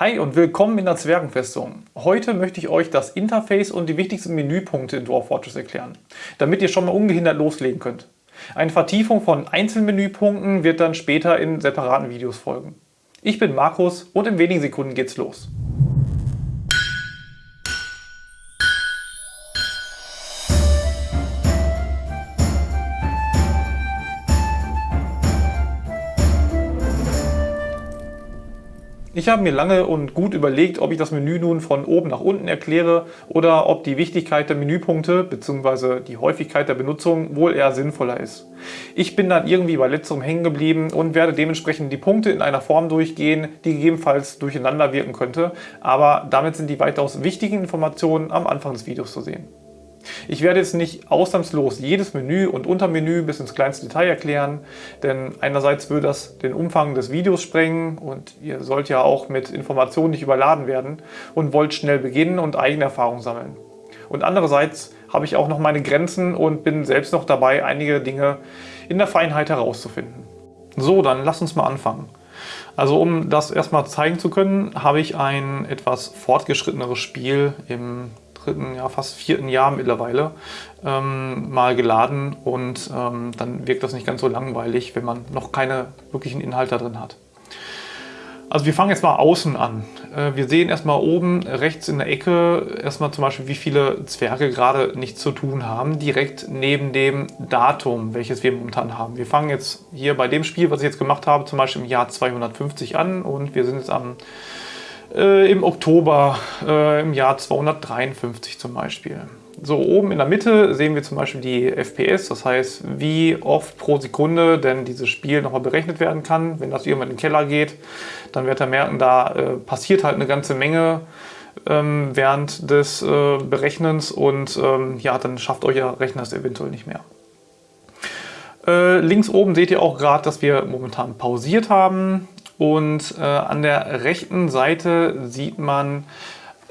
Hi und willkommen in der Zwergenfestung. Heute möchte ich euch das Interface und die wichtigsten Menüpunkte in Dwarf Fortress erklären, damit ihr schon mal ungehindert loslegen könnt. Eine Vertiefung von Einzelmenüpunkten wird dann später in separaten Videos folgen. Ich bin Markus und in wenigen Sekunden geht's los. Ich habe mir lange und gut überlegt, ob ich das Menü nun von oben nach unten erkläre oder ob die Wichtigkeit der Menüpunkte bzw. die Häufigkeit der Benutzung wohl eher sinnvoller ist. Ich bin dann irgendwie bei letzterem hängen geblieben und werde dementsprechend die Punkte in einer Form durchgehen, die gegebenenfalls durcheinander wirken könnte, aber damit sind die weitaus wichtigen Informationen am Anfang des Videos zu sehen. Ich werde jetzt nicht ausnahmslos jedes Menü und Untermenü bis ins kleinste Detail erklären, denn einerseits würde das den Umfang des Videos sprengen und ihr sollt ja auch mit Informationen nicht überladen werden und wollt schnell beginnen und eigene Erfahrungen sammeln. Und andererseits habe ich auch noch meine Grenzen und bin selbst noch dabei, einige Dinge in der Feinheit herauszufinden. So, dann lasst uns mal anfangen. Also um das erstmal zeigen zu können, habe ich ein etwas fortgeschritteneres Spiel im dritten, ja fast vierten Jahr mittlerweile ähm, mal geladen und ähm, dann wirkt das nicht ganz so langweilig, wenn man noch keine wirklichen Inhalte drin hat. Also wir fangen jetzt mal außen an. Äh, wir sehen erstmal oben rechts in der Ecke erstmal zum Beispiel, wie viele Zwerge gerade nichts zu tun haben, direkt neben dem Datum, welches wir momentan haben. Wir fangen jetzt hier bei dem Spiel, was ich jetzt gemacht habe, zum Beispiel im Jahr 250 an und wir sind jetzt am äh, im Oktober äh, im Jahr 253 zum Beispiel. So, oben in der Mitte sehen wir zum Beispiel die FPS, das heißt, wie oft pro Sekunde denn dieses Spiel nochmal berechnet werden kann. Wenn das irgendwann in den Keller geht, dann werdet ihr merken, da äh, passiert halt eine ganze Menge ähm, während des äh, Berechnens und ähm, ja, dann schafft euer Rechner es eventuell nicht mehr. Äh, links oben seht ihr auch gerade, dass wir momentan pausiert haben. Und äh, an der rechten Seite sieht man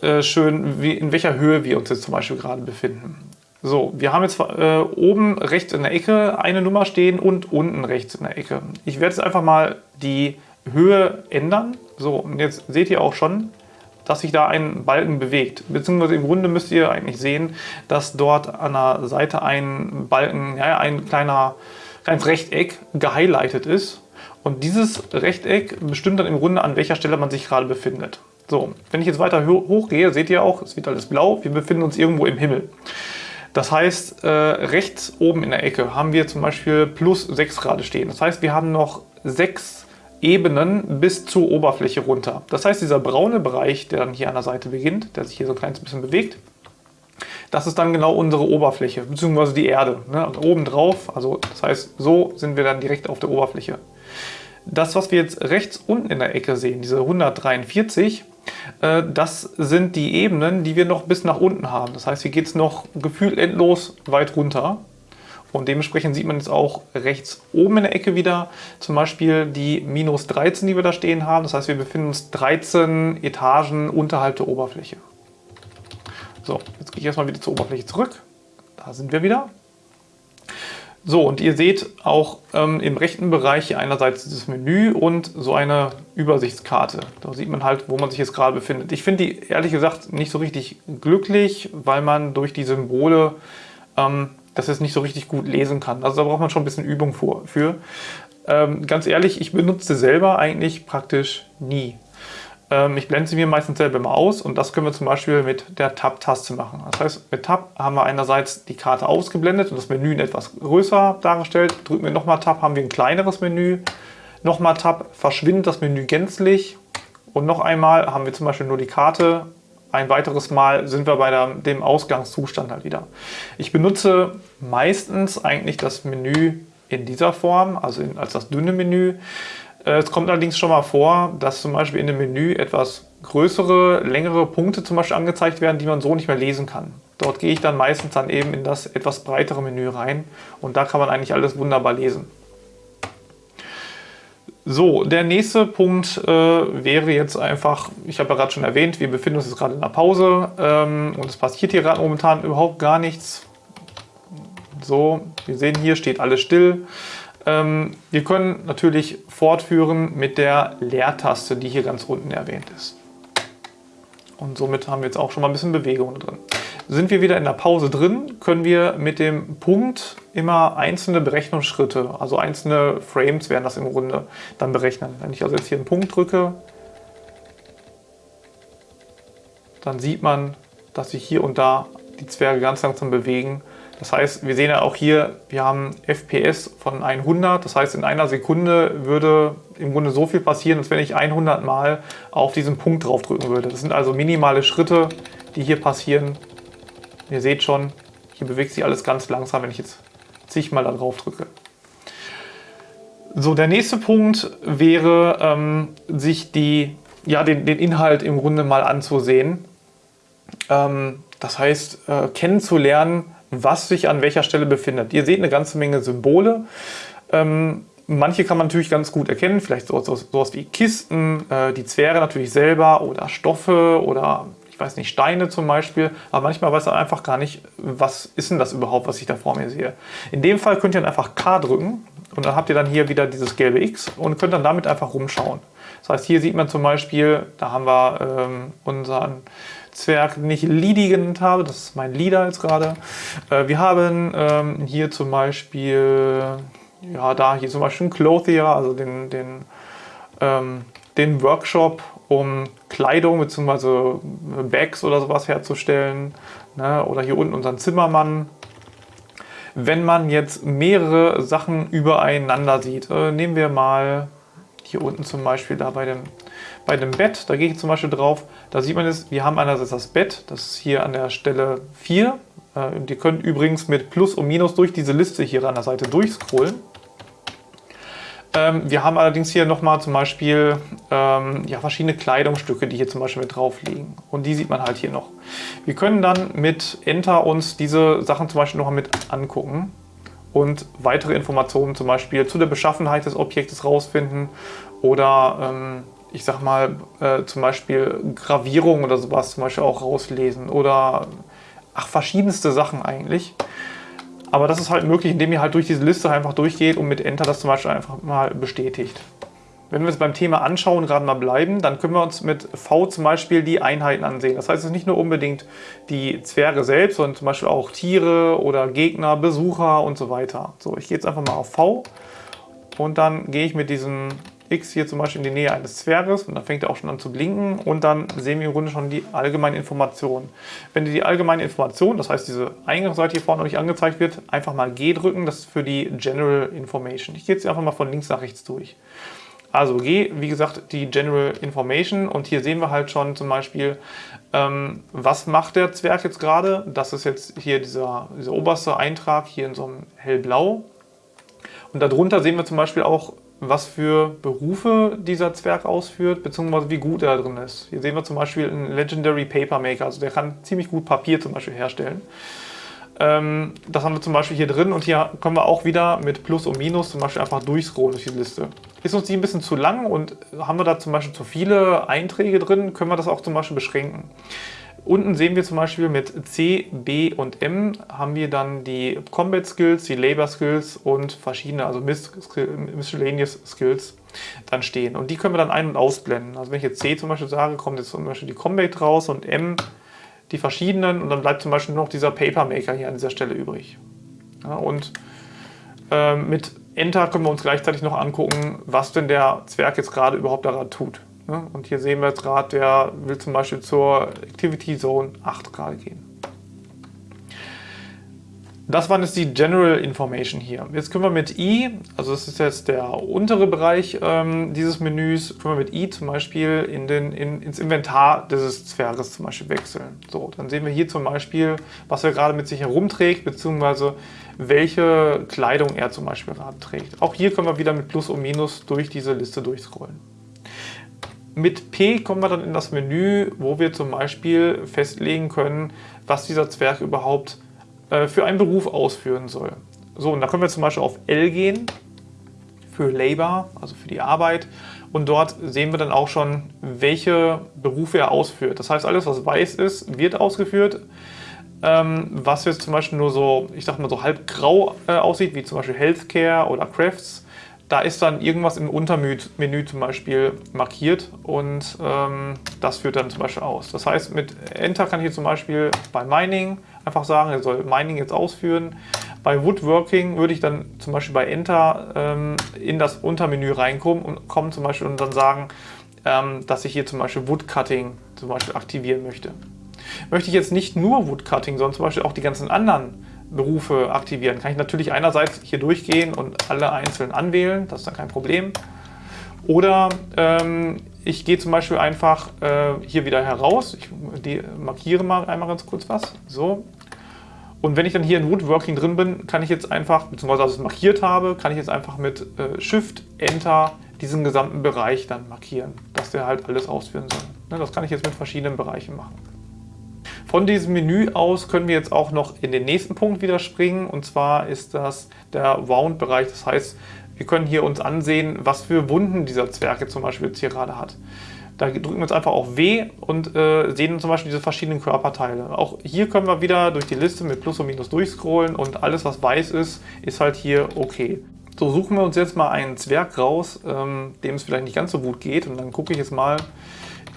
äh, schön, wie, in welcher Höhe wir uns jetzt zum Beispiel gerade befinden. So, wir haben jetzt äh, oben rechts in der Ecke eine Nummer stehen und unten rechts in der Ecke. Ich werde jetzt einfach mal die Höhe ändern. So, und jetzt seht ihr auch schon, dass sich da ein Balken bewegt. Beziehungsweise im Grunde müsst ihr eigentlich sehen, dass dort an der Seite ein Balken, ja, ein kleiner, kleines Rechteck gehighlightet ist. Und dieses Rechteck bestimmt dann im Grunde, an welcher Stelle man sich gerade befindet. So, wenn ich jetzt weiter hochgehe, seht ihr auch, es wird alles blau, wir befinden uns irgendwo im Himmel. Das heißt, äh, rechts oben in der Ecke haben wir zum Beispiel plus 6 Grad stehen. Das heißt, wir haben noch 6 Ebenen bis zur Oberfläche runter. Das heißt, dieser braune Bereich, der dann hier an der Seite beginnt, der sich hier so ein kleines bisschen bewegt, das ist dann genau unsere Oberfläche, beziehungsweise die Erde. Ne? Und oben drauf, also das heißt, so sind wir dann direkt auf der Oberfläche. Das, was wir jetzt rechts unten in der Ecke sehen, diese 143, äh, das sind die Ebenen, die wir noch bis nach unten haben. Das heißt, hier geht es noch gefühlt endlos weit runter. Und dementsprechend sieht man jetzt auch rechts oben in der Ecke wieder zum Beispiel die minus 13, die wir da stehen haben. Das heißt, wir befinden uns 13 Etagen unterhalb der Oberfläche. So, jetzt gehe ich erstmal wieder zur Oberfläche zurück. Da sind wir wieder. So, und ihr seht auch ähm, im rechten Bereich hier einerseits dieses Menü und so eine Übersichtskarte. Da sieht man halt, wo man sich jetzt gerade befindet. Ich finde die ehrlich gesagt nicht so richtig glücklich, weil man durch die Symbole ähm, das jetzt nicht so richtig gut lesen kann. Also da braucht man schon ein bisschen Übung für. Ähm, ganz ehrlich, ich benutze selber eigentlich praktisch nie. Ähm, ich blende sie mir meistens selber mal aus und das können wir zum Beispiel mit der Tab-Taste machen. Das heißt, mit Tab haben wir einerseits die Karte ausgeblendet und das Menü etwas größer dargestellt. Drücken wir nochmal Tab, haben wir ein kleineres Menü. Nochmal Tab, verschwindet das Menü gänzlich. Und noch einmal haben wir zum Beispiel nur die Karte. Ein weiteres Mal sind wir bei der, dem Ausgangszustand halt wieder. Ich benutze meistens eigentlich das Menü in dieser Form, also in, als das dünne Menü. Äh, es kommt allerdings schon mal vor, dass zum Beispiel in dem Menü etwas größere, längere Punkte zum Beispiel angezeigt werden, die man so nicht mehr lesen kann. Dort gehe ich dann meistens dann eben in das etwas breitere Menü rein und da kann man eigentlich alles wunderbar lesen. So, der nächste Punkt äh, wäre jetzt einfach, ich habe ja gerade schon erwähnt, wir befinden uns jetzt gerade in einer Pause ähm, und es passiert hier gerade momentan überhaupt gar nichts. So, wir sehen hier steht alles still. Ähm, wir können natürlich fortführen mit der Leertaste, die hier ganz unten erwähnt ist. Und somit haben wir jetzt auch schon mal ein bisschen Bewegung drin. Sind wir wieder in der Pause drin, können wir mit dem Punkt immer einzelne Berechnungsschritte, also einzelne Frames werden das im Grunde dann berechnen. Wenn ich also jetzt hier einen Punkt drücke, dann sieht man, dass sich hier und da die Zwerge ganz langsam bewegen. Das heißt, wir sehen ja auch hier, wir haben FPS von 100. Das heißt, in einer Sekunde würde im Grunde so viel passieren, als wenn ich 100 Mal auf diesen Punkt draufdrücken würde. Das sind also minimale Schritte, die hier passieren. Ihr seht schon, hier bewegt sich alles ganz langsam, wenn ich jetzt zigmal da drauf drücke. So, der nächste Punkt wäre, ähm, sich die, ja, den, den Inhalt im Grunde mal anzusehen. Ähm, das heißt, äh, kennenzulernen, was sich an welcher Stelle befindet. Ihr seht eine ganze Menge Symbole. Ähm, manche kann man natürlich ganz gut erkennen, vielleicht so, so, sowas wie Kisten, äh, die Zwerge natürlich selber oder Stoffe oder ich weiß nicht, Steine zum Beispiel, aber manchmal weiß man einfach gar nicht, was ist denn das überhaupt, was ich da vor mir sehe. In dem Fall könnt ihr dann einfach K drücken und dann habt ihr dann hier wieder dieses gelbe X und könnt dann damit einfach rumschauen. Das heißt, hier sieht man zum Beispiel, da haben wir ähm, unseren Zwerg, den ich Lidi genannt habe, das ist mein Leader jetzt gerade. Äh, wir haben ähm, hier zum Beispiel, ja da hier zum Beispiel Clothier, also den, den, ähm, den Workshop, um Kleidung bzw. Bags oder sowas herzustellen. Ne? Oder hier unten unseren Zimmermann. Wenn man jetzt mehrere Sachen übereinander sieht, äh, nehmen wir mal hier unten zum Beispiel da bei dem, bei dem Bett, da gehe ich zum Beispiel drauf, da sieht man es, wir haben einerseits das Bett, das ist hier an der Stelle 4. Äh, ihr könnt übrigens mit Plus und Minus durch diese Liste hier an der Seite durchscrollen. Ähm, wir haben allerdings hier nochmal zum Beispiel ähm, ja, verschiedene Kleidungsstücke, die hier zum Beispiel mit drauf liegen. Und die sieht man halt hier noch. Wir können dann mit Enter uns diese Sachen zum Beispiel noch mit angucken und weitere Informationen zum Beispiel zu der Beschaffenheit des Objektes rausfinden oder ähm, ich sag mal äh, zum Beispiel Gravierung oder sowas zum Beispiel auch rauslesen oder ach verschiedenste Sachen eigentlich. Aber das ist halt möglich, indem ihr halt durch diese Liste einfach durchgeht und mit Enter das zum Beispiel einfach mal bestätigt. Wenn wir uns beim Thema Anschauen gerade mal bleiben, dann können wir uns mit V zum Beispiel die Einheiten ansehen. Das heißt, es ist nicht nur unbedingt die Zwerge selbst, sondern zum Beispiel auch Tiere oder Gegner, Besucher und so weiter. So, ich gehe jetzt einfach mal auf V und dann gehe ich mit diesem X hier zum Beispiel in die Nähe eines Zwerges und dann fängt er auch schon an zu blinken und dann sehen wir im Grunde schon die allgemeine Information. Wenn die allgemeine Information, das heißt diese Eingangsseite hier vorne nicht angezeigt wird, einfach mal G drücken, das ist für die General Information. Ich gehe jetzt einfach mal von links nach rechts durch. Also G, wie gesagt, die General Information und hier sehen wir halt schon zum Beispiel, ähm, was macht der Zwerg jetzt gerade. Das ist jetzt hier dieser, dieser oberste Eintrag hier in so einem hellblau. Und darunter sehen wir zum Beispiel auch, was für Berufe dieser Zwerg ausführt, beziehungsweise wie gut er drin ist. Hier sehen wir zum Beispiel einen Legendary Paper Maker, also der kann ziemlich gut Papier zum Beispiel herstellen. Ähm, das haben wir zum Beispiel hier drin und hier können wir auch wieder mit Plus und Minus zum Beispiel einfach durchscrollen durch die Liste. Ist uns die ein bisschen zu lang und haben wir da zum Beispiel zu viele Einträge drin, können wir das auch zum Beispiel beschränken. Unten sehen wir zum Beispiel mit C, B und M haben wir dann die Combat Skills, die Labor Skills und verschiedene, also Miscellaneous Skills dann stehen. Und die können wir dann ein- und ausblenden. Also wenn ich jetzt C zum Beispiel sage, kommt jetzt zum Beispiel die Combat raus und M die verschiedenen und dann bleibt zum Beispiel nur noch dieser Paper Maker hier an dieser Stelle übrig. Ja, und äh, mit Enter können wir uns gleichzeitig noch angucken, was denn der Zwerg jetzt gerade überhaupt daran tut. Ne? Und hier sehen wir jetzt gerade, der will zum Beispiel zur Activity Zone 8 gerade gehen. Das war jetzt die General Information hier. Jetzt können wir mit I, also das ist jetzt der untere Bereich ähm, dieses Menüs, können wir mit I zum Beispiel in den, in, ins Inventar dieses Zwerges zum Beispiel wechseln. So, dann sehen wir hier zum Beispiel, was er gerade mit sich herumträgt, beziehungsweise welche Kleidung er zum Beispiel gerade trägt. Auch hier können wir wieder mit Plus und Minus durch diese Liste durchscrollen. Mit P kommen wir dann in das Menü, wo wir zum Beispiel festlegen können, was dieser Zwerg überhaupt äh, für einen Beruf ausführen soll. So, und da können wir zum Beispiel auf L gehen für Labor, also für die Arbeit. Und dort sehen wir dann auch schon, welche Berufe er ausführt. Das heißt, alles, was weiß ist, wird ausgeführt. Ähm, was jetzt zum Beispiel nur so, ich sag mal so halb grau äh, aussieht, wie zum Beispiel Healthcare oder Crafts, da ist dann irgendwas im Untermenü zum Beispiel markiert und ähm, das führt dann zum Beispiel aus. Das heißt, mit Enter kann ich jetzt zum Beispiel bei Mining einfach sagen, er soll Mining jetzt ausführen. Bei Woodworking würde ich dann zum Beispiel bei Enter ähm, in das Untermenü reinkommen und kommen zum Beispiel und dann sagen, ähm, dass ich hier zum Beispiel Woodcutting zum Beispiel aktivieren möchte. Möchte ich jetzt nicht nur Woodcutting, sondern zum Beispiel auch die ganzen anderen Berufe aktivieren, kann ich natürlich einerseits hier durchgehen und alle einzeln anwählen, das ist dann kein Problem. Oder ähm, ich gehe zum Beispiel einfach äh, hier wieder heraus, ich markiere mal einmal ganz kurz was, so. Und wenn ich dann hier in Woodworking drin bin, kann ich jetzt einfach, beziehungsweise als ich es markiert habe, kann ich jetzt einfach mit äh, Shift, Enter diesen gesamten Bereich dann markieren, dass der halt alles ausführen soll. Ne, das kann ich jetzt mit verschiedenen Bereichen machen. Von diesem Menü aus können wir jetzt auch noch in den nächsten Punkt wieder springen und zwar ist das der Wound-Bereich. Das heißt, wir können hier uns ansehen, was für Wunden dieser Zwerg jetzt zum Beispiel jetzt hier gerade hat. Da drücken wir jetzt einfach auf W und äh, sehen zum Beispiel diese verschiedenen Körperteile. Auch hier können wir wieder durch die Liste mit Plus und Minus durchscrollen und alles, was weiß ist, ist halt hier okay. So, suchen wir uns jetzt mal einen Zwerg raus, ähm, dem es vielleicht nicht ganz so gut geht. Und dann gucke ich jetzt mal,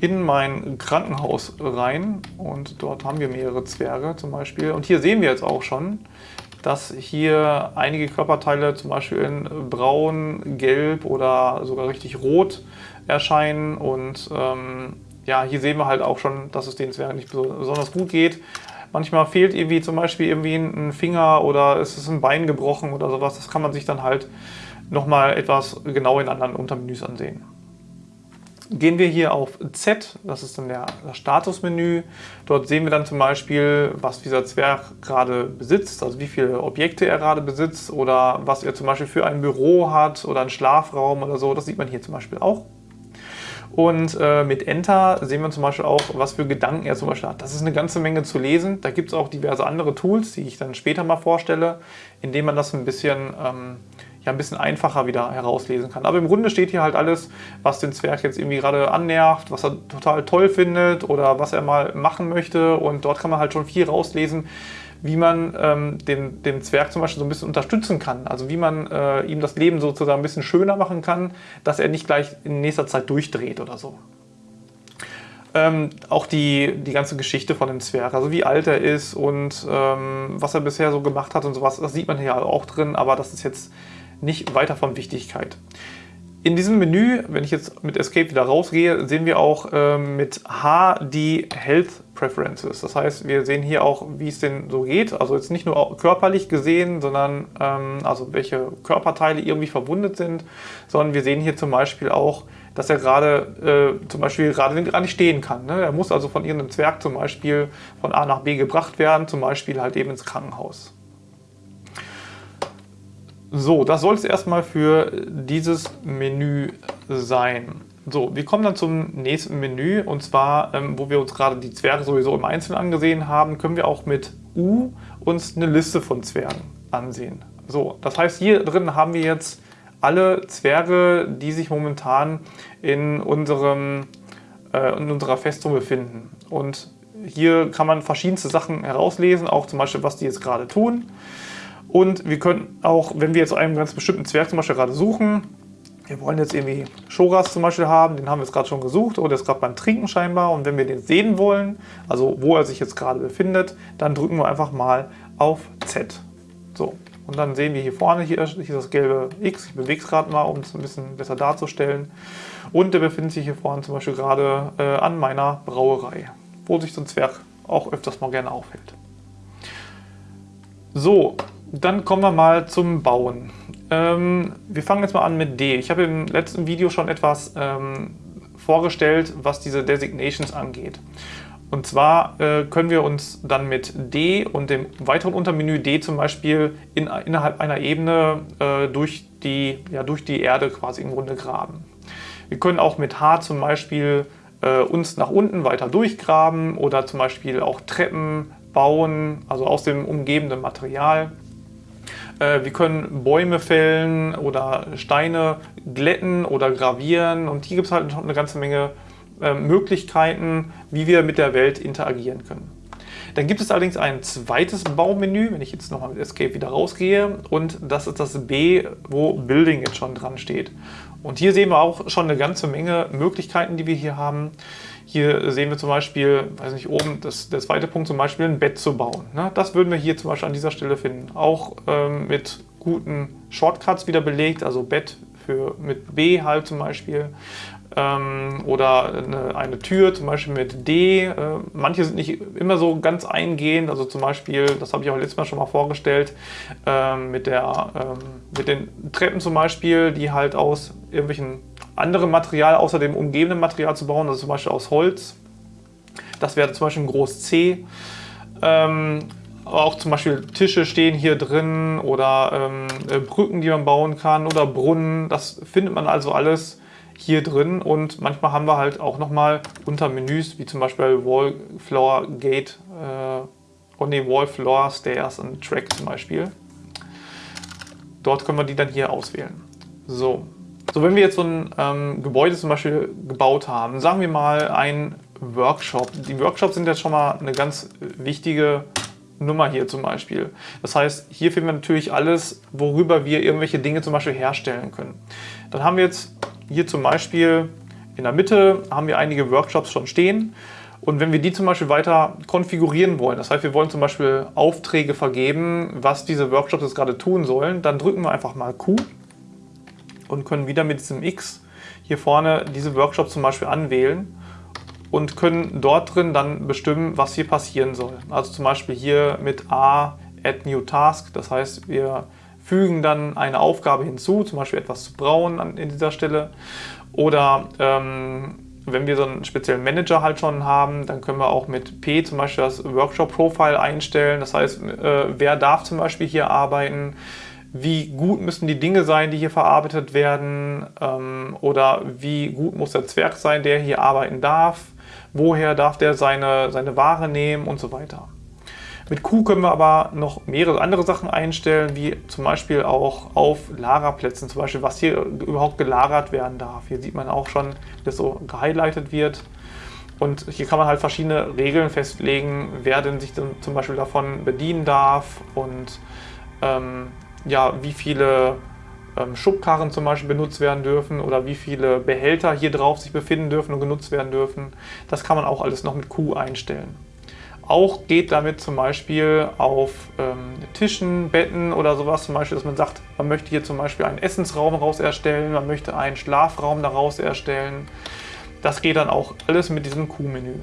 in mein Krankenhaus rein und dort haben wir mehrere Zwerge zum Beispiel. Und hier sehen wir jetzt auch schon, dass hier einige Körperteile zum Beispiel in braun, gelb oder sogar richtig rot erscheinen. Und ähm, ja, hier sehen wir halt auch schon, dass es den Zwergen nicht besonders gut geht. Manchmal fehlt irgendwie zum Beispiel irgendwie ein Finger oder es ist ein Bein gebrochen oder sowas. Das kann man sich dann halt nochmal etwas genau in anderen Untermenüs ansehen. Gehen wir hier auf Z, das ist dann der, das Statusmenü. Dort sehen wir dann zum Beispiel, was dieser Zwerg gerade besitzt, also wie viele Objekte er gerade besitzt oder was er zum Beispiel für ein Büro hat oder einen Schlafraum oder so. Das sieht man hier zum Beispiel auch. Und äh, mit Enter sehen wir zum Beispiel auch, was für Gedanken er zum Beispiel hat. Das ist eine ganze Menge zu lesen. Da gibt es auch diverse andere Tools, die ich dann später mal vorstelle, indem man das ein bisschen ähm, ja ein bisschen einfacher wieder herauslesen kann. Aber im Grunde steht hier halt alles, was den Zwerg jetzt irgendwie gerade annervt, was er total toll findet oder was er mal machen möchte. Und dort kann man halt schon viel rauslesen, wie man ähm, den, den Zwerg zum Beispiel so ein bisschen unterstützen kann. Also wie man äh, ihm das Leben sozusagen ein bisschen schöner machen kann, dass er nicht gleich in nächster Zeit durchdreht oder so. Ähm, auch die, die ganze Geschichte von dem Zwerg, also wie alt er ist und ähm, was er bisher so gemacht hat und sowas, das sieht man hier auch drin, aber das ist jetzt nicht weiter von Wichtigkeit. In diesem Menü, wenn ich jetzt mit Escape wieder rausgehe, sehen wir auch ähm, mit H die Health Preferences. Das heißt, wir sehen hier auch, wie es denn so geht. Also jetzt nicht nur körperlich gesehen, sondern ähm, also welche Körperteile irgendwie verwundet sind, sondern wir sehen hier zum Beispiel auch, dass er gerade äh, zum Beispiel gerade gar nicht stehen kann. Ne? Er muss also von irgendeinem Zwerg zum Beispiel von A nach B gebracht werden, zum Beispiel halt eben ins Krankenhaus. So, das soll es erstmal für dieses Menü sein. So, wir kommen dann zum nächsten Menü und zwar, ähm, wo wir uns gerade die Zwerge sowieso im Einzelnen angesehen haben, können wir auch mit U uns eine Liste von Zwergen ansehen. So, das heißt, hier drin haben wir jetzt alle Zwerge, die sich momentan in, unserem, äh, in unserer Festung befinden. Und hier kann man verschiedenste Sachen herauslesen, auch zum Beispiel, was die jetzt gerade tun. Und wir können auch, wenn wir jetzt einen ganz bestimmten Zwerg zum Beispiel gerade suchen, wir wollen jetzt irgendwie Shoras zum Beispiel haben, den haben wir jetzt gerade schon gesucht oder ist gerade beim Trinken scheinbar. Und wenn wir den sehen wollen, also wo er sich jetzt gerade befindet, dann drücken wir einfach mal auf Z. So, und dann sehen wir hier vorne, hier, hier ist das gelbe X. Ich bewege es gerade mal, um es ein bisschen besser darzustellen. Und der befindet sich hier vorne zum Beispiel gerade äh, an meiner Brauerei, wo sich so ein Zwerg auch öfters mal gerne aufhält. So, dann kommen wir mal zum Bauen. Ähm, wir fangen jetzt mal an mit D. Ich habe im letzten Video schon etwas ähm, vorgestellt, was diese Designations angeht. Und zwar äh, können wir uns dann mit D und dem weiteren Untermenü D zum Beispiel in, innerhalb einer Ebene äh, durch, die, ja, durch die Erde quasi im Grunde graben. Wir können auch mit H zum Beispiel äh, uns nach unten weiter durchgraben oder zum Beispiel auch Treppen bauen, also aus dem umgebenden Material. Äh, wir können Bäume fällen oder Steine glätten oder gravieren und hier gibt es halt eine ganze Menge ähm, Möglichkeiten, wie wir mit der Welt interagieren können. Dann gibt es allerdings ein zweites Baumenü, wenn ich jetzt nochmal mit Escape wieder rausgehe und das ist das B, wo Building jetzt schon dran steht. Und hier sehen wir auch schon eine ganze Menge Möglichkeiten, die wir hier haben. Hier sehen wir zum Beispiel, weiß nicht, oben das, der zweite Punkt zum Beispiel ein Bett zu bauen. Ne? Das würden wir hier zum Beispiel an dieser Stelle finden. Auch ähm, mit guten Shortcuts wieder belegt, also Bett für, mit B halt zum Beispiel ähm, oder eine, eine, Tür zum Beispiel mit D. Äh, manche sind nicht immer so ganz eingehend, also zum Beispiel, das habe ich auch letztes Mal schon mal vorgestellt, ähm, mit, der, ähm, mit den Treppen zum Beispiel, die halt aus irgendwelchen anderen Material außer dem umgebenden Material zu bauen, also zum Beispiel aus Holz. Das wäre zum Beispiel ein Groß C. Ähm, auch zum Beispiel Tische stehen hier drin oder ähm, äh, Brücken, die man bauen kann oder Brunnen. Das findet man also alles hier drin und manchmal haben wir halt auch nochmal unter Menüs, wie zum Beispiel Wall, Floor, Gate, äh, oh ne, Wall, Floor, Stairs und Track zum Beispiel. Dort können wir die dann hier auswählen. So, so wenn wir jetzt so ein ähm, Gebäude zum Beispiel gebaut haben, sagen wir mal ein Workshop. Die Workshops sind jetzt schon mal eine ganz wichtige Nummer hier zum Beispiel. Das heißt, hier finden wir natürlich alles, worüber wir irgendwelche Dinge zum Beispiel herstellen können. Dann haben wir jetzt hier zum Beispiel in der Mitte haben wir einige Workshops schon stehen. Und wenn wir die zum Beispiel weiter konfigurieren wollen, das heißt, wir wollen zum Beispiel Aufträge vergeben, was diese Workshops jetzt gerade tun sollen, dann drücken wir einfach mal Q und können wieder mit diesem X hier vorne diese Workshops zum Beispiel anwählen und können dort drin dann bestimmen, was hier passieren soll. Also zum Beispiel hier mit A Add New Task, das heißt, wir fügen dann eine Aufgabe hinzu, zum Beispiel etwas zu brauen an in dieser Stelle. Oder ähm, wenn wir so einen speziellen Manager halt schon haben, dann können wir auch mit P zum Beispiel das Workshop-Profile einstellen. Das heißt, äh, wer darf zum Beispiel hier arbeiten, wie gut müssen die Dinge sein, die hier verarbeitet werden ähm, oder wie gut muss der Zwerg sein, der hier arbeiten darf, woher darf der seine, seine Ware nehmen und so weiter. Mit Q können wir aber noch mehrere andere Sachen einstellen, wie zum Beispiel auch auf Lagerplätzen, zum Beispiel was hier überhaupt gelagert werden darf. Hier sieht man auch schon, wie das so gehighlightet wird. Und hier kann man halt verschiedene Regeln festlegen, wer denn sich zum Beispiel davon bedienen darf und ähm, ja, wie viele ähm, Schubkarren zum Beispiel benutzt werden dürfen oder wie viele Behälter hier drauf sich befinden dürfen und genutzt werden dürfen. Das kann man auch alles noch mit Q einstellen. Auch geht damit zum Beispiel auf ähm, Tischen, Betten oder sowas, zum Beispiel, dass man sagt, man möchte hier zum Beispiel einen Essensraum raus erstellen, man möchte einen Schlafraum daraus erstellen. Das geht dann auch alles mit diesem Q-Menü.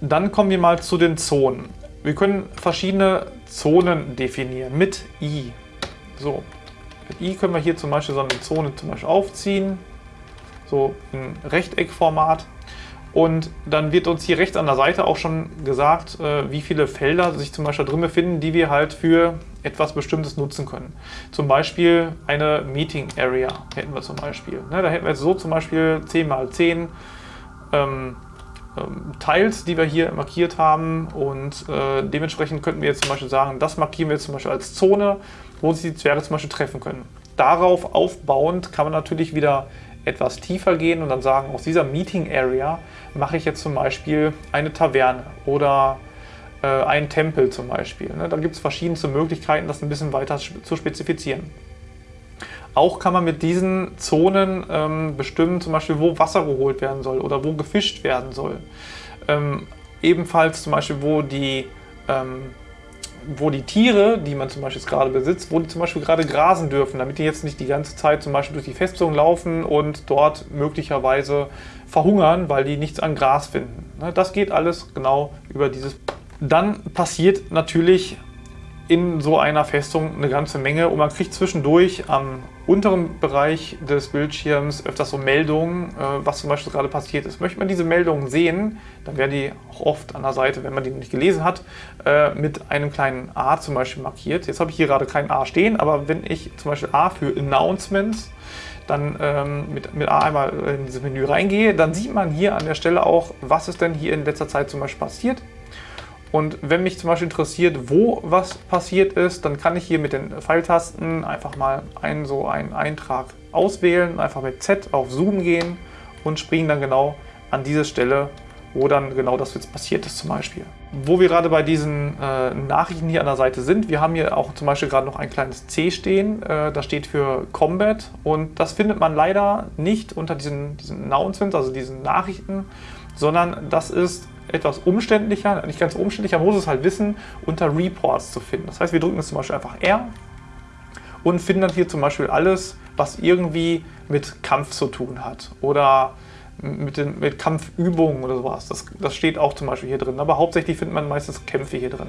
Dann kommen wir mal zu den Zonen. Wir können verschiedene Zonen definieren mit I. So, mit I können wir hier zum Beispiel so eine Zone zum Beispiel aufziehen, so in Rechteckformat. Und dann wird uns hier rechts an der Seite auch schon gesagt, äh, wie viele Felder sich zum Beispiel drin befinden, die wir halt für etwas Bestimmtes nutzen können. Zum Beispiel eine Meeting Area hätten wir zum Beispiel. Ne, da hätten wir jetzt so zum Beispiel 10 x 10 ähm, ähm, Teils, die wir hier markiert haben und äh, dementsprechend könnten wir jetzt zum Beispiel sagen, das markieren wir jetzt zum Beispiel als Zone, wo sich die Zwerge zum Beispiel treffen können. Darauf aufbauend kann man natürlich wieder etwas tiefer gehen und dann sagen, aus dieser Meeting Area mache ich jetzt zum Beispiel eine Taverne oder äh, einen Tempel zum Beispiel. Ne? Da gibt es verschiedenste Möglichkeiten, das ein bisschen weiter zu spezifizieren. Auch kann man mit diesen Zonen ähm, bestimmen, zum Beispiel, wo Wasser geholt werden soll oder wo gefischt werden soll. Ähm, ebenfalls zum Beispiel, wo die ähm, wo die Tiere, die man zum Beispiel gerade besitzt, wo die zum Beispiel gerade grasen dürfen, damit die jetzt nicht die ganze Zeit zum Beispiel durch die Festung laufen und dort möglicherweise verhungern, weil die nichts an Gras finden. Ne, das geht alles genau über dieses. Dann passiert natürlich in so einer Festung eine ganze Menge und man kriegt zwischendurch am unteren Bereich des Bildschirms öfters so Meldungen, äh, was zum Beispiel gerade passiert ist. Möchte man diese Meldungen sehen, dann werden die auch oft an der Seite, wenn man die nicht gelesen hat, äh, mit einem kleinen A zum Beispiel markiert. Jetzt habe ich hier gerade kein A stehen, aber wenn ich zum Beispiel A für Announcements dann ähm, mit, mit A einmal in dieses Menü reingehe, dann sieht man hier an der Stelle auch, was ist denn hier in letzter Zeit zum Beispiel passiert. Und wenn mich zum Beispiel interessiert, wo was passiert ist, dann kann ich hier mit den Pfeiltasten einfach mal einen so einen Eintrag auswählen, einfach mit Z auf Zoom gehen und springen dann genau an diese Stelle wo dann genau das jetzt passiert ist zum Beispiel. Wo wir gerade bei diesen äh, Nachrichten hier an der Seite sind, wir haben hier auch zum Beispiel gerade noch ein kleines C stehen, äh, das steht für Combat und das findet man leider nicht unter diesen, diesen Announcements, also diesen Nachrichten, sondern das ist etwas umständlicher, nicht ganz umständlicher, muss es halt wissen, unter Reports zu finden. Das heißt, wir drücken jetzt zum Beispiel einfach R und finden dann hier zum Beispiel alles, was irgendwie mit Kampf zu tun hat oder mit, den, mit Kampfübungen oder sowas. Das, das steht auch zum Beispiel hier drin, aber hauptsächlich findet man meistens Kämpfe hier drin.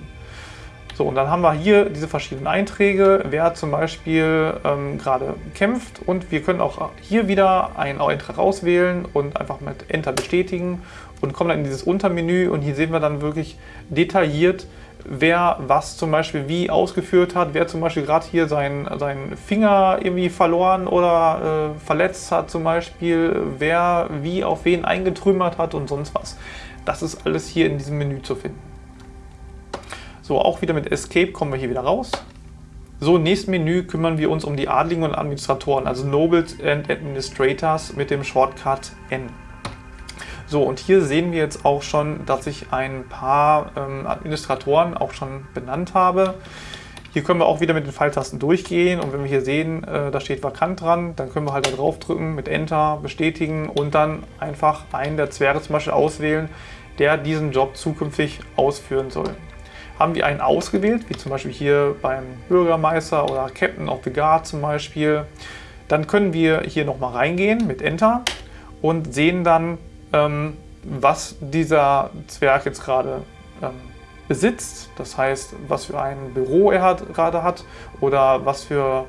So, und dann haben wir hier diese verschiedenen Einträge, wer zum Beispiel ähm, gerade kämpft und wir können auch hier wieder einen Eintrag auswählen und einfach mit Enter bestätigen und kommen dann in dieses Untermenü und hier sehen wir dann wirklich detailliert, wer was zum Beispiel wie ausgeführt hat, wer zum Beispiel gerade hier seinen, seinen Finger irgendwie verloren oder äh, verletzt hat zum Beispiel, wer wie auf wen eingetrümmert hat und sonst was. Das ist alles hier in diesem Menü zu finden. So, auch wieder mit Escape kommen wir hier wieder raus. So, im nächsten Menü kümmern wir uns um die Adligen und Administratoren, also Nobles and Administrators mit dem Shortcut N. So, und hier sehen wir jetzt auch schon, dass ich ein paar ähm, Administratoren auch schon benannt habe. Hier können wir auch wieder mit den Pfeiltasten durchgehen und wenn wir hier sehen, äh, da steht vakant dran, dann können wir halt da drauf drücken, mit Enter bestätigen und dann einfach einen der Zwerge zum Beispiel auswählen, der diesen Job zukünftig ausführen soll. Haben wir einen ausgewählt, wie zum Beispiel hier beim Bürgermeister oder Captain of the Guard zum Beispiel, dann können wir hier nochmal reingehen mit Enter und sehen dann, ähm, was dieser Zwerg jetzt gerade ähm, besitzt. Das heißt, was für ein Büro er hat, gerade hat oder was für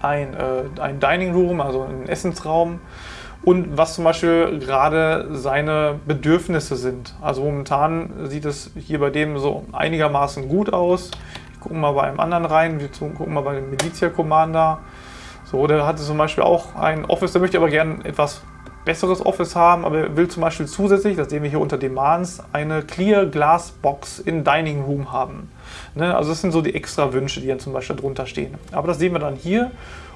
ein, äh, ein Dining Room, also einen Essensraum und was zum Beispiel gerade seine Bedürfnisse sind. Also momentan sieht es hier bei dem so einigermaßen gut aus. Wir gucken mal bei einem anderen rein, wir gucken mal bei dem Militia Commander. So, der hatte zum Beispiel auch ein Office, der möchte aber gerne etwas besseres Office haben, aber er will zum Beispiel zusätzlich, das sehen wir hier unter Demands, eine Clear Glass Box in Dining Room haben. Ne? Also das sind so die extra Wünsche, die dann zum Beispiel drunter stehen. Aber das sehen wir dann hier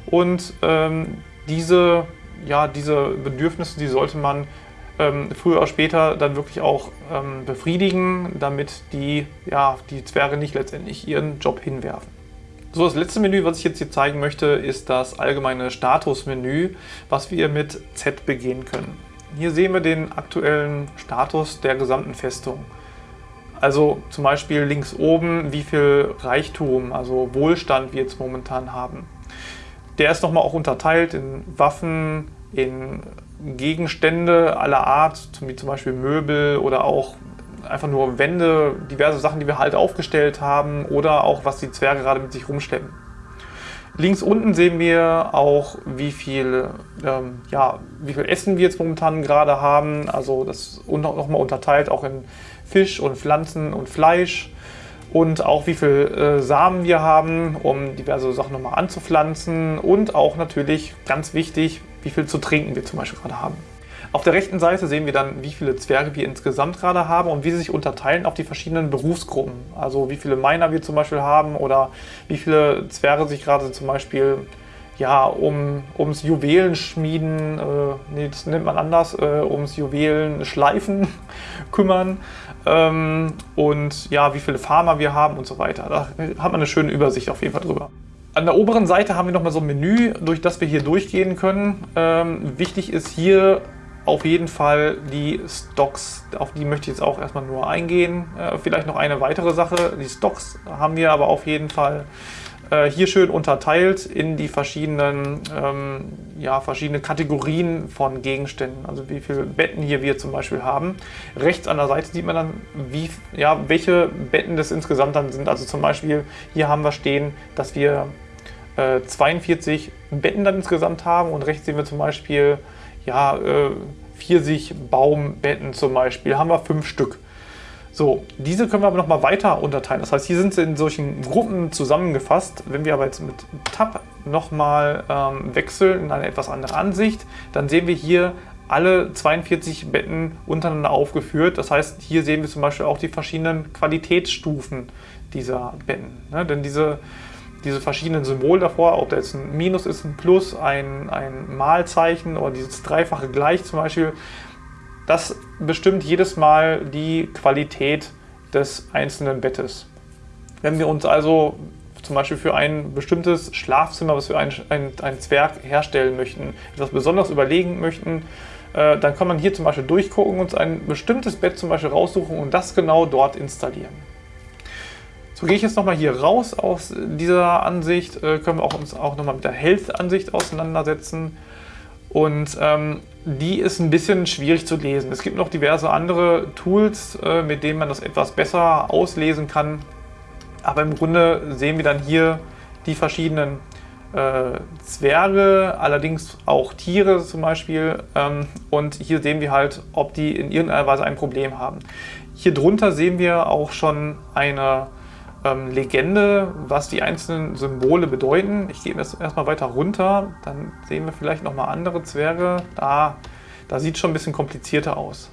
und ähm, diese, ja, diese Bedürfnisse, die sollte man ähm, früher oder später dann wirklich auch ähm, befriedigen, damit die, ja, die Zwerge nicht letztendlich ihren Job hinwerfen. So, das letzte Menü, was ich jetzt hier zeigen möchte, ist das allgemeine Statusmenü, was wir mit Z begehen können. Hier sehen wir den aktuellen Status der gesamten Festung. Also zum Beispiel links oben, wie viel Reichtum, also Wohlstand wir jetzt momentan haben. Der ist nochmal auch unterteilt in Waffen, in Gegenstände aller Art, wie zum Beispiel Möbel oder auch einfach nur Wände, diverse Sachen, die wir halt aufgestellt haben oder auch was die Zwerge gerade mit sich rumschleppen. Links unten sehen wir auch, wie viel, ähm, ja, wie viel Essen wir jetzt momentan gerade haben. Also das nochmal unterteilt auch in Fisch und Pflanzen und Fleisch. Und auch wie viel äh, Samen wir haben, um diverse Sachen nochmal anzupflanzen. Und auch natürlich, ganz wichtig, wie viel zu trinken wir zum Beispiel gerade haben. Auf der rechten Seite sehen wir dann, wie viele Zwerge wir insgesamt gerade haben und wie sie sich unterteilen auf die verschiedenen Berufsgruppen. Also wie viele Miner wir zum Beispiel haben oder wie viele Zwerge sich gerade zum Beispiel ja, um, ums Juwelenschmieden, äh, nee, das nennt man anders, äh, ums Juwelenschleifen kümmern ähm, und ja, wie viele Farmer wir haben und so weiter. Da hat man eine schöne Übersicht auf jeden Fall drüber. An der oberen Seite haben wir nochmal so ein Menü, durch das wir hier durchgehen können. Ähm, wichtig ist hier auf jeden Fall die Stocks, auf die möchte ich jetzt auch erstmal nur eingehen. Äh, vielleicht noch eine weitere Sache, die Stocks haben wir aber auf jeden Fall äh, hier schön unterteilt in die verschiedenen, ähm, ja, verschiedene Kategorien von Gegenständen. Also wie viele Betten hier wir zum Beispiel haben. Rechts an der Seite sieht man dann, wie, ja, welche Betten das insgesamt dann sind. Also zum Beispiel hier haben wir stehen, dass wir äh, 42 Betten dann insgesamt haben und rechts sehen wir zum Beispiel ja, äh, Pfirsichbaumbetten zum Beispiel, haben wir fünf Stück. So, diese können wir aber nochmal weiter unterteilen. Das heißt, hier sind sie in solchen Gruppen zusammengefasst. Wenn wir aber jetzt mit Tab nochmal ähm, wechseln in eine etwas andere Ansicht, dann sehen wir hier alle 42 Betten untereinander aufgeführt. Das heißt, hier sehen wir zum Beispiel auch die verschiedenen Qualitätsstufen dieser Betten. Ne? Denn diese diese verschiedenen Symbole davor, ob da jetzt ein Minus ist, ein Plus, ein, ein Malzeichen oder dieses dreifache Gleich zum Beispiel, Das bestimmt jedes Mal die Qualität des einzelnen Bettes. Wenn wir uns also zum Beispiel für ein bestimmtes Schlafzimmer, was wir ein, ein, Zwerg herstellen möchten, etwas Besonderes überlegen möchten, äh, dann kann man hier zum Beispiel durchgucken, uns ein bestimmtes Bett zum Beispiel raussuchen und das genau dort installieren. So gehe ich jetzt nochmal hier raus aus dieser Ansicht, äh, können wir auch uns auch nochmal mit der Health-Ansicht auseinandersetzen. Und ähm, die ist ein bisschen schwierig zu lesen. Es gibt noch diverse andere Tools, äh, mit denen man das etwas besser auslesen kann. Aber im Grunde sehen wir dann hier die verschiedenen äh, Zwerge, allerdings auch Tiere zum Beispiel. Ähm, und hier sehen wir halt, ob die in irgendeiner Weise ein Problem haben. Hier drunter sehen wir auch schon eine ähm, Legende, was die einzelnen Symbole bedeuten. Ich gehe jetzt erstmal weiter runter, dann sehen wir vielleicht nochmal andere Zwerge. Da, da sieht es schon ein bisschen komplizierter aus.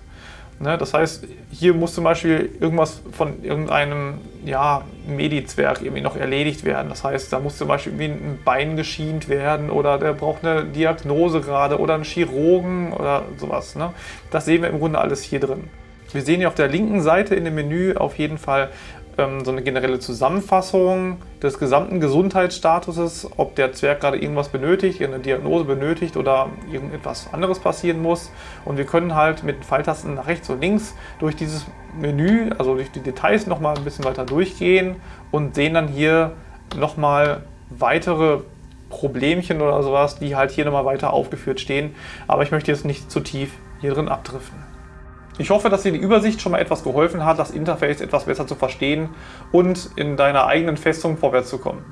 Ne, das heißt, hier muss zum Beispiel irgendwas von irgendeinem ja, Medizwerg irgendwie noch erledigt werden. Das heißt, da muss zum Beispiel irgendwie ein Bein geschient werden oder der braucht eine Diagnose gerade oder einen Chirurgen oder sowas. Ne? Das sehen wir im Grunde alles hier drin. Wir sehen hier auf der linken Seite in dem Menü auf jeden Fall ähm, so eine generelle Zusammenfassung des gesamten Gesundheitsstatuses, ob der Zwerg gerade irgendwas benötigt, eine Diagnose benötigt oder irgendetwas anderes passieren muss. Und wir können halt mit Pfeiltasten nach rechts und links durch dieses Menü, also durch die Details nochmal ein bisschen weiter durchgehen und sehen dann hier nochmal weitere Problemchen oder sowas, die halt hier nochmal weiter aufgeführt stehen. Aber ich möchte jetzt nicht zu tief hier drin abdriften. Ich hoffe, dass dir die Übersicht schon mal etwas geholfen hat, das Interface etwas besser zu verstehen und in deiner eigenen Festung vorwärts zu kommen.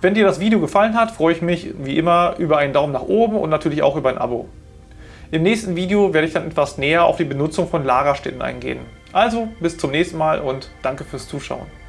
Wenn dir das Video gefallen hat, freue ich mich wie immer über einen Daumen nach oben und natürlich auch über ein Abo. Im nächsten Video werde ich dann etwas näher auf die Benutzung von Lagerstätten eingehen. Also bis zum nächsten Mal und danke fürs Zuschauen.